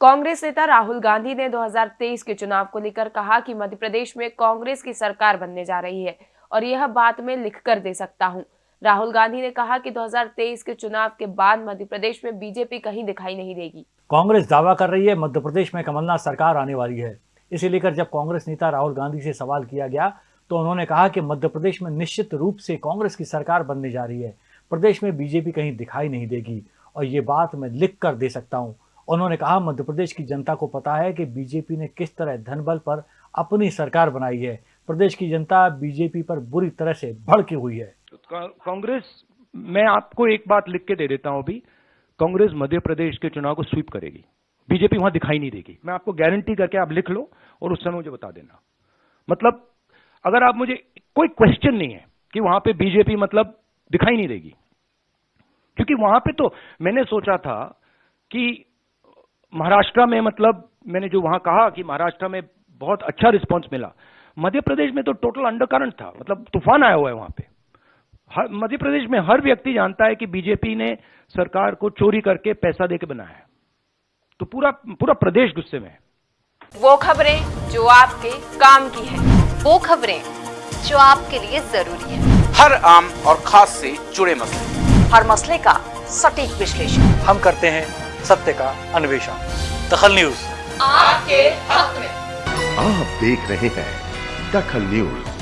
कांग्रेस नेता राहुल गांधी ने 2023 के चुनाव को लेकर कहा कि मध्य प्रदेश में कांग्रेस की सरकार बनने जा रही है और यह बात मैं लिख कर दे सकता हूँ। राहुल गांधी ने कहा कि 2023 के चुनाव के बाद मध्य प्रदेश में बीजेपी कहीं दिखाई नहीं देगी। कांग्रेस दावा कर रही है मध्य प्रदेश में कमलनाथ सरकार आने वाली है। इसे लेकर जब कांग्रेस नेता राहुल गांधी से सवाल किया गया तो उन्होंने कहा कि मध्य प्रदेश में निश्चित रूप से कांग्रेस की सरकार बनने जा रही है। प्रदेश में बीजेपी कहीं दिखाई नहीं देगी और ये बात मैं लिख कर दे सकता हूँ। उन्होंने कहा, मध्य प्रदेश की जनता को पता है कि बीजेपी ने किस तरह धनबल पर अपनी सरकार बनाई है। प्रदेश की जनता बीजेपी पर बुरी तरह से भड़की हुई है। कांग्रेस, मैं आपको एक बात लिख के दे देता हूँ अभी। कांग्रेस मध्य प्रदेश के चुनाव को स्वीप करेगी। बीजेपी वहाँ दिखाई नहीं देगी। मैं आपको गारंटी करके आप लिख लो और उस समय मुझे बता देना। मतलब अगर आप मुझे कोई क्वेश्चन नहीं है कि वहाँ पे बीजेपी मतलब दिखाई नहीं देगी। क्योंकि वहाँ पे तो मैंने सोचा था कि महाराष्ट्र में मतलब मैंने जो वहाँ कहा कि महाराष्ट्र में बहुत अच्छा रिस्पॉन्स मिला। मध्य प्रदेश में तो टोटल अंडर था मतलब तूफ़ान आया हुआ है वहाँ पे। मध्य प्रदेश में हर व्यक्ति जानता है कि बीजेपी ने सरकार को चोरी करके पैसा देके बनाया है। तो पूरा पूरा प्रदेश गुस्से में है। वो खबरें जो आपके काम की है वो खबरें जो आपके लिए ज़रूरी है। हर आम और खास से जुड़े मसले। हर मसले का सटीक विश्लेषण। हम करते हैं सत्य का अन्वेषण। दखल न्यूज़। आपके हक में। आप देख रहे हैं दखल न्यूज़।